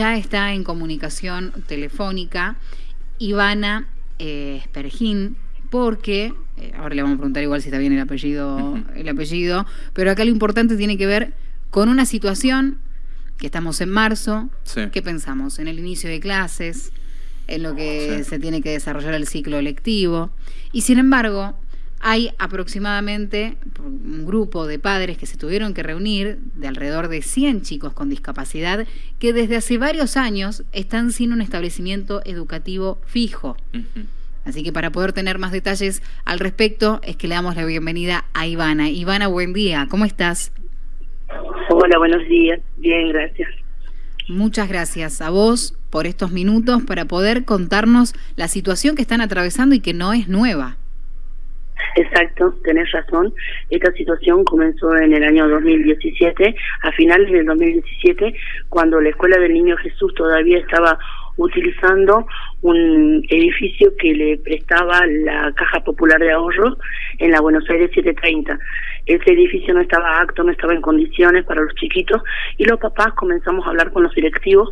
Ya está en comunicación telefónica Ivana eh, porque, eh, ahora le vamos a preguntar igual si está bien el apellido, el apellido, pero acá lo importante tiene que ver con una situación que estamos en marzo, ¿qué pensamos? En el inicio de clases, en lo que se tiene que desarrollar el ciclo lectivo, y sin embargo, hay aproximadamente un grupo de padres que se tuvieron que reunir, de alrededor de 100 chicos con discapacidad, que desde hace varios años están sin un establecimiento educativo fijo. Así que para poder tener más detalles al respecto, es que le damos la bienvenida a Ivana. Ivana, buen día, ¿cómo estás? Hola, buenos días. Bien, gracias. Muchas gracias a vos por estos minutos para poder contarnos la situación que están atravesando y que no es nueva. Exacto, tenés razón. Esta situación comenzó en el año 2017, a finales del 2017, cuando la Escuela del Niño Jesús todavía estaba utilizando un edificio que le prestaba la Caja Popular de Ahorros en la Buenos Aires 730. Ese edificio no estaba acto, no estaba en condiciones para los chiquitos y los papás comenzamos a hablar con los directivos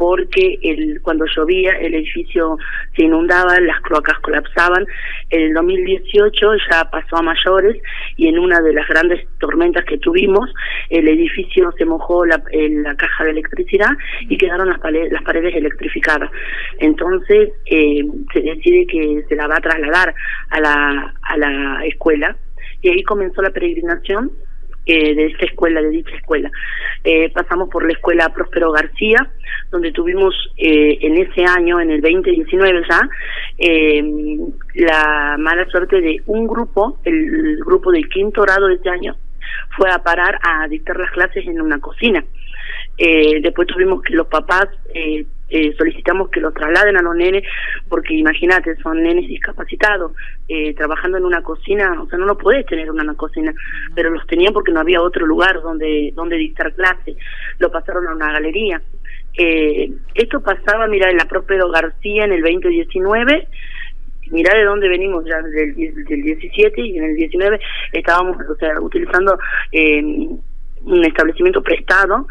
porque el, cuando llovía el edificio se inundaba, las cloacas colapsaban. En el 2018 ya pasó a mayores y en una de las grandes tormentas que tuvimos, el edificio se mojó la, la caja de electricidad y quedaron las, paredes, las paredes electrificadas. Entonces eh, se decide que se la va a trasladar a la, a la escuela y ahí comenzó la peregrinación eh, de esta escuela, de dicha escuela. Eh, pasamos por la escuela Próspero García, donde tuvimos eh, en ese año, en el 2019 ya, la mala suerte de un grupo, el, grupo del quinto grado de este año, fue a parar a dictar las clases en una cocina. después tuvimos que los papás eh, solicitamos que los trasladen a los nenes, porque imagínate, son nenes discapacitados, eh, trabajando en una cocina, o sea, no lo podés tener en una cocina, pero los tenían porque no había otro lugar donde, donde dictar clase, lo pasaron a una galería. Eh, esto pasaba, mira, en la Próspero García en el 2019, mira de dónde venimos ya del, del 17 y en el 19 estábamos o sea utilizando eh, un establecimiento prestado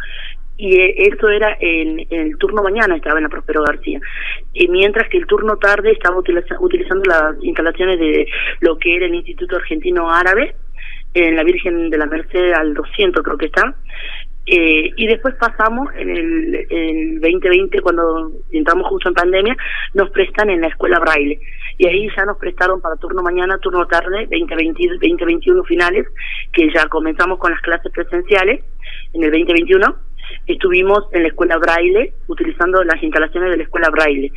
y eh, eso era en, el turno mañana estaba en la Prospero García. Y mientras que el turno tarde estaba utilizando las instalaciones de lo que era el Instituto Argentino Árabe en la Virgen de la Merced al 200 creo que está. Eh, y después pasamos en el, el 2020 cuando entramos justo en pandemia nos prestan en la escuela Braille. Y ahí ya nos prestaron para turno mañana, turno tarde, 2020, 2021 finales, que ya comenzamos con las clases presenciales en el 2021 estuvimos en la escuela Braille, utilizando las instalaciones de la escuela Braille.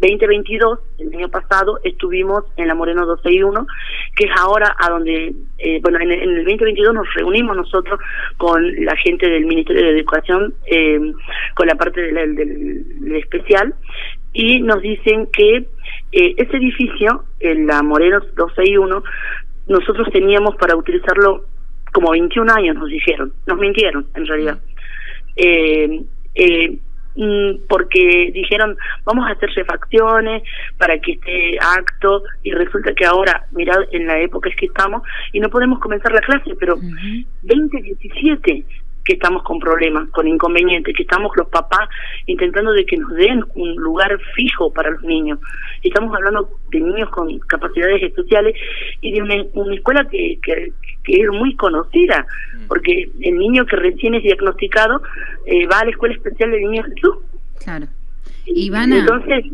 2022, el año pasado, estuvimos en la Moreno 261, que es ahora a donde, eh, bueno, en, el 2022 nos reunimos nosotros con la gente del Ministerio de Educación, eh, con la parte del, del, especial, y nos dicen que eh, ese edificio, en la Moreno 261, nosotros teníamos para utilizarlo como 21 años, nos dijeron, nos mintieron en realidad eh, eh, mm, porque dijeron vamos a hacer refacciones para que esté acto y resulta que ahora mirad en la época es que estamos y no podemos comenzar la clase pero 2017 que estamos con problemas, con inconvenientes, que estamos los papás intentando de que nos den un lugar fijo para los niños. Estamos hablando de niños con capacidades especiales y de una, escuela que, que, que, es muy conocida. Porque el niño que recién es diagnosticado eh, va a la escuela especial de niños Jesús. Claro. Ivana, Entonces,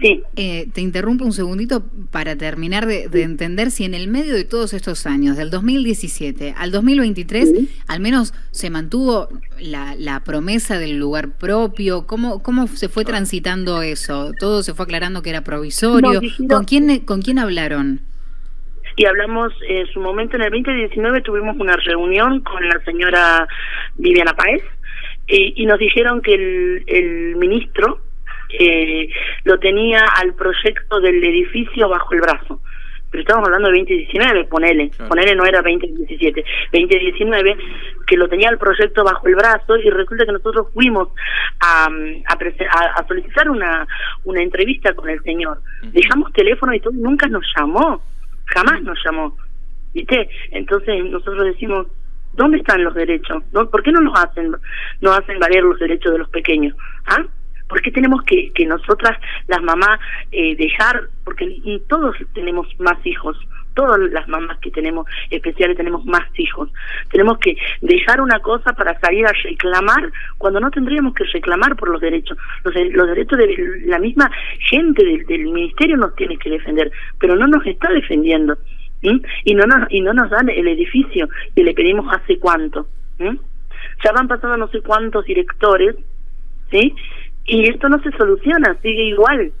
Sí. Eh, te interrumpo un segundito para terminar de, entender si en el medio de todos estos años, del 2017 al 2023, al menos se mantuvo la, promesa del lugar propio. ¿Cómo, ¿Cómo se fue transitando eso? ¿Todo se fue aclarando que era provisorio? ¿Con, quién, ¿Con quién hablaron? Y hablamos en su momento, en el 2019 tuvimos una reunión con la señora Viviana Páez eh, y nos dijeron que el, el ministro eh, lo tenía al proyecto del edificio bajo el brazo. Pero estamos hablando de 2019, ponele, ponele no era 2017, 2019, que lo tenía el proyecto bajo el brazo y resulta que nosotros fuimos a, a, a solicitar una, una entrevista con el señor. Dejamos teléfono y todo, nunca nos llamó, jamás nos llamó. ¿Viste? Entonces nosotros decimos, ¿Dónde están los derechos? ¿Por qué no nos hacen, no hacen valer los derechos de los pequeños? ¿Ah? ¿Por qué tenemos que, que nosotras, las mamás, eh, dejar, porque todos tenemos más hijos, todas las mamás que tenemos especiales tenemos más hijos. Tenemos que dejar una cosa para salir a reclamar cuando no tendríamos que reclamar por los derechos. Los, los derechos de la misma gente del, ministerio nos tiene que defender, pero no nos está defendiendo. Y no nos y no nos dan el edificio que le pedimos hace cuánto. Ya van pasando no sé cuántos directores, ¿sí? Y esto no se soluciona, sigue igual.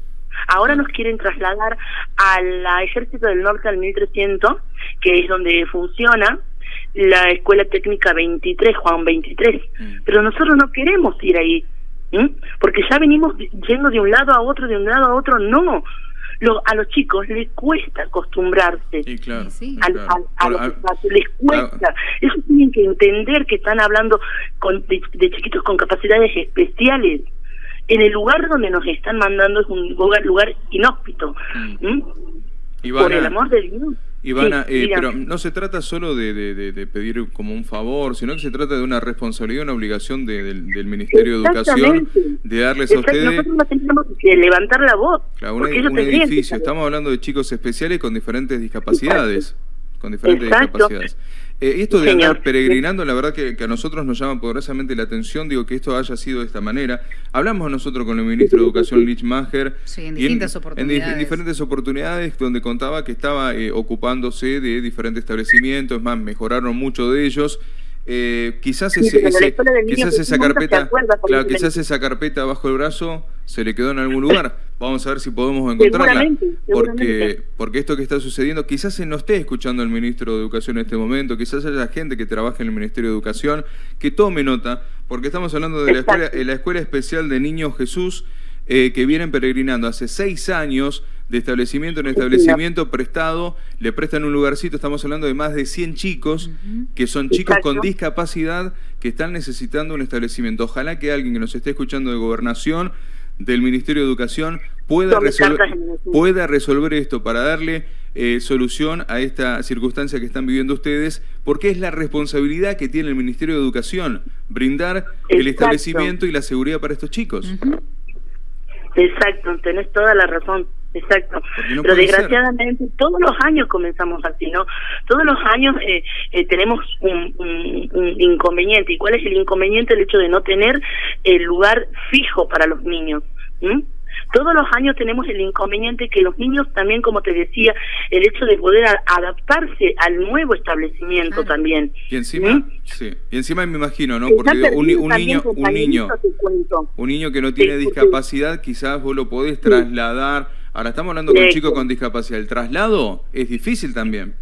Ahora nos quieren trasladar al Ejército del Norte al 1300, que es donde funciona la Escuela Técnica 23, Juan 23. Mm. Pero nosotros no queremos ir ahí, porque ya venimos yendo de un lado a otro, de un lado a otro, no. Lo, a los chicos les cuesta acostumbrarse sí, claro, a, los les cuesta. Ellos tienen que entender que están hablando con, de chiquitos con capacidades especiales en el lugar donde nos están mandando es un lugar, lugar inhóspito. Mm. Por el amor de Dios. Ivana, eh, pero no se trata solo de, de, pedir como un favor, sino que se trata de una responsabilidad, una obligación del, Ministerio de Educación de darles a ustedes... Nosotros tenemos que levantar la voz. un edificio, estamos hablando de chicos especiales con diferentes discapacidades. Con diferentes discapacidades. Eh, esto de andar peregrinando, la verdad que, a nosotros nos llama poderosamente la atención, digo que esto haya sido de esta manera. Hablamos nosotros con el ministro de Educación, Lich Mager, sí, en distintas oportunidades. En, diferentes oportunidades, donde contaba que estaba eh, ocupándose de diferentes establecimientos, es más, mejoraron mucho de ellos. Eh, quizás ese, quizás esa carpeta, claro, quizás esa carpeta bajo el brazo se le quedó en algún lugar. Vamos a ver si podemos encontrarla. Porque, porque esto que está sucediendo, quizás se no esté escuchando el ministro de Educación en este momento, quizás haya gente que trabaja en el Ministerio de Educación que tome nota, porque estamos hablando de la escuela, la escuela especial de Niños Jesús, eh, que vienen peregrinando hace seis años de establecimiento en establecimiento prestado, le prestan un lugarcito, estamos hablando de más de 100 chicos, que son chicos con discapacidad que están necesitando un establecimiento. Ojalá que alguien que nos esté escuchando de gobernación, del Ministerio de Educación, pueda, resolver, pueda resolver esto para darle eh, solución a esta circunstancia que están viviendo ustedes, porque es la responsabilidad que tiene el Ministerio de Educación, brindar el establecimiento y la seguridad para estos chicos. Exacto, tenés toda la razón. Exacto. Pero desgraciadamente todos los años comenzamos así, ¿no? Todos los años eh, eh, tenemos un, un, inconveniente. ¿Y cuál es el inconveniente? El hecho de no tener el lugar fijo para los niños. Todos los años tenemos el inconveniente que los niños también, como te decía, el hecho de poder adaptarse al nuevo establecimiento también. Y encima, sí. Y encima me imagino, ¿no? Porque un, niño, un niño, un niño que no tiene discapacidad, quizás vos lo podés trasladar Ahora estamos hablando con chicos con discapacidad. El traslado es difícil también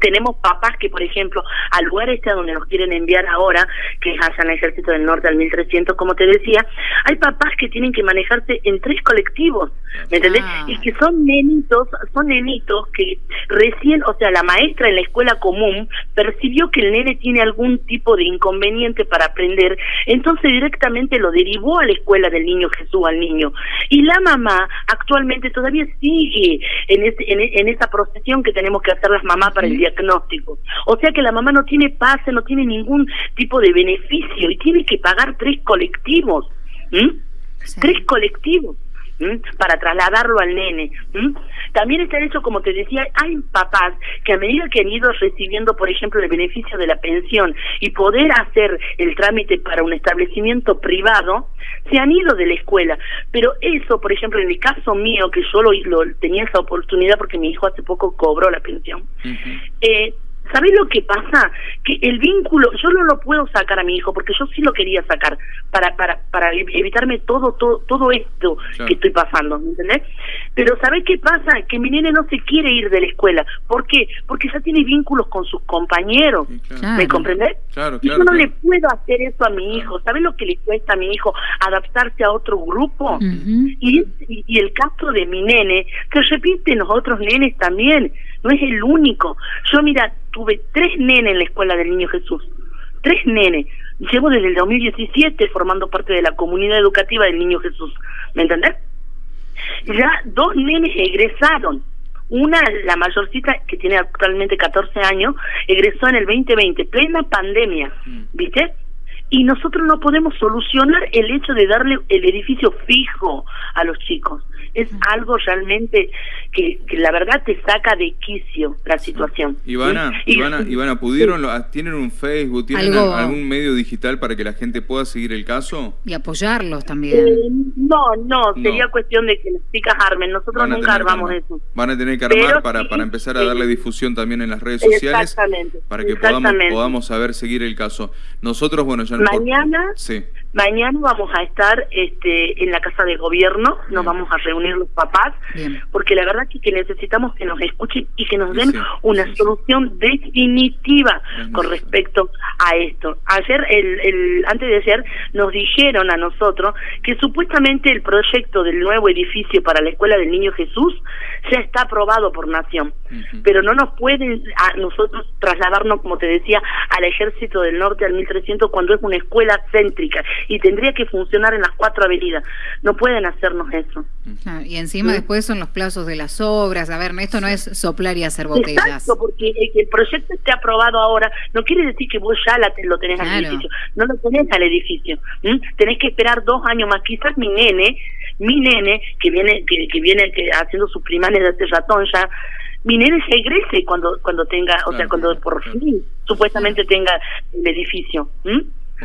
tenemos papás que, por ejemplo, al lugar este a donde nos quieren enviar ahora, que es el Ejército del Norte al 1300, como te decía, hay papás que tienen que manejarse en tres colectivos, ¿me entendés? Ah. Y que son nenitos, son nenitos que recién, o sea, la maestra en la escuela común percibió que el nene tiene algún tipo de inconveniente para aprender, entonces directamente lo derivó a la escuela del niño Jesús al niño. Y la mamá actualmente todavía sigue en, ese, en, esa procesión que tenemos que hacer las mamás para el diagnóstico. O sea que la mamá no tiene pase, no tiene ningún tipo de beneficio y tiene que pagar tres colectivos. Tres colectivos para trasladarlo al nene. También está eso, como te decía, hay papás que a medida que han ido recibiendo, por ejemplo, el beneficio de la pensión y poder hacer el trámite para un establecimiento privado, se han ido de la escuela. Pero eso, por ejemplo, en el caso mío, que yo lo, tenía esa oportunidad porque mi hijo hace poco cobró la pensión, eh, ¿Sabés lo que pasa? Que el vínculo, yo no lo puedo sacar a mi hijo porque yo sí lo quería sacar para para para evitarme todo todo todo esto que estoy pasando, ¿me entendés? Pero ¿sabés qué pasa? Que mi nene no se quiere ir de la escuela. ¿Por qué? Porque ya tiene vínculos con sus compañeros. ¿Me comprendés? y yo no le puedo hacer eso a mi hijo. ¿Sabés lo que le cuesta a mi hijo adaptarse a otro grupo? y, y el caso de mi nene se repite en los otros nenes también no es el único. Yo, mira, tuve tres nenes en la escuela del Niño Jesús, tres nenes. Llevo desde el 2017 formando parte de la comunidad educativa del Niño Jesús, ¿me entendés? Ya dos nenes egresaron, Una, la mayorcita, que tiene actualmente 14 años, egresó en el 2020, plena pandemia, mm. ¿viste? y nosotros no podemos solucionar el hecho de darle el edificio fijo a los chicos. Es algo realmente que, la verdad te saca de quicio la situación. Ivana, Ivana, Ivana, ¿pudieron, tienen un Facebook, tienen algún medio digital para que la gente pueda seguir el caso? Y apoyarlos también. Eh, no, no, sería cuestión de que las chicas armen, nosotros nunca armamos eso. Van a tener que armar para, para empezar a darle difusión también en las redes sociales. Para que podamos, podamos saber seguir el caso. Nosotros, bueno, ya Mañana, mañana vamos a estar este, en la casa de gobierno, nos vamos a reunir los papás, porque la verdad es que necesitamos que nos escuchen y que nos den una solución definitiva con respecto a esto. Ayer, el, el, antes de ayer, nos dijeron a nosotros que supuestamente el proyecto del nuevo edificio para la Escuela del Niño Jesús ya está aprobado por Nación, pero no nos pueden a nosotros trasladarnos, como te decía, al Ejército del Norte al 1300 cuando es una escuela céntrica y tendría que funcionar en las cuatro avenidas. No pueden hacernos eso. y encima después son los plazos de las obras. A ver, esto no es soplar y hacer botellas. Exacto, porque el, proyecto esté aprobado ahora no quiere decir que vos ya lo tenés al edificio. No lo tenés al edificio. Tenés que esperar dos años más. Quizás mi nene, mi nene, que viene que, que viene que haciendo sus primarias de este ratón ya, mi nene se egrese cuando cuando tenga, o sea, cuando por fin supuestamente tenga el edificio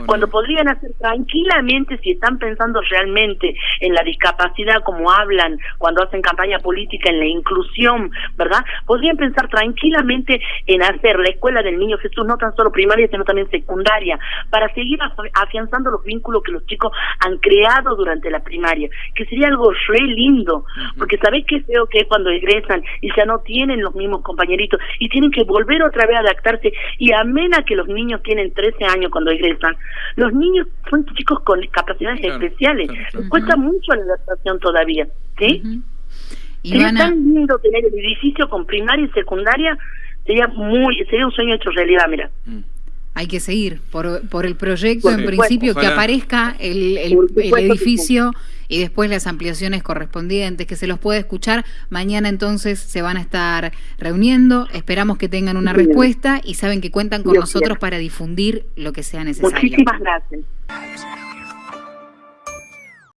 cuando podrían hacer tranquilamente, si están pensando realmente en la discapacidad como hablan cuando hacen campaña política, en la inclusión, ¿verdad? Podrían pensar tranquilamente en hacer la escuela del niño Jesús, no tan solo primaria, sino también secundaria, para seguir afianzando los vínculos que los chicos han creado durante la primaria, que sería algo re lindo, porque sabéis qué feo que es cuando egresan y ya no tienen los mismos compañeritos y tienen que volver otra vez a adaptarse y amena que los niños tienen 13 años cuando egresan, los niños son chicos con capacidades especiales. Cuesta mucho la adaptación todavía, ¿sí? Sería tan lindo tener el edificio con primaria y secundaria, sería muy sería un sueño hecho realidad, mira. Mm. Hay que seguir por, por el proyecto, en principio, que aparezca el, el, edificio y después las ampliaciones correspondientes, que se los pueda escuchar. Mañana entonces se van a estar reuniendo, esperamos que tengan una respuesta y saben que cuentan con nosotros para difundir lo que sea necesario. Muchísimas gracias.